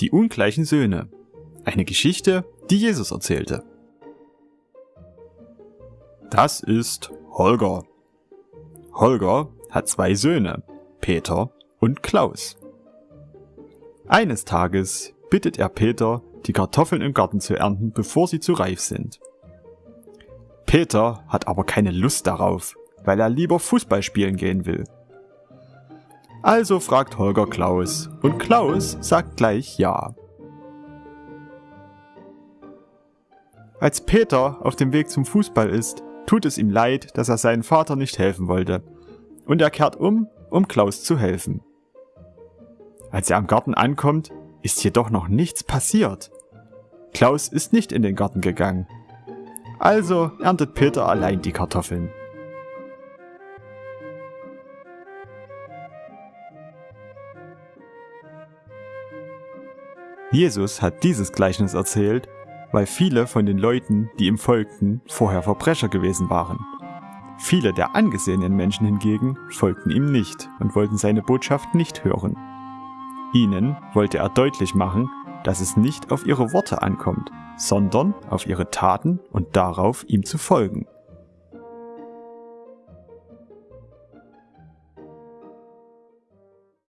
Die ungleichen Söhne. Eine Geschichte, die Jesus erzählte. Das ist Holger. Holger hat zwei Söhne, Peter und Klaus. Eines Tages bittet er Peter, die Kartoffeln im Garten zu ernten, bevor sie zu reif sind. Peter hat aber keine Lust darauf, weil er lieber Fußball spielen gehen will. Also fragt Holger Klaus und Klaus sagt gleich ja. Als Peter auf dem Weg zum Fußball ist, tut es ihm leid, dass er seinen Vater nicht helfen wollte. Und er kehrt um, um Klaus zu helfen. Als er am Garten ankommt, ist jedoch noch nichts passiert. Klaus ist nicht in den Garten gegangen. Also erntet Peter allein die Kartoffeln. Jesus hat dieses Gleichnis erzählt, weil viele von den Leuten, die ihm folgten, vorher Verbrecher gewesen waren. Viele der angesehenen Menschen hingegen folgten ihm nicht und wollten seine Botschaft nicht hören. Ihnen wollte er deutlich machen, dass es nicht auf ihre Worte ankommt, sondern auf ihre Taten und darauf, ihm zu folgen.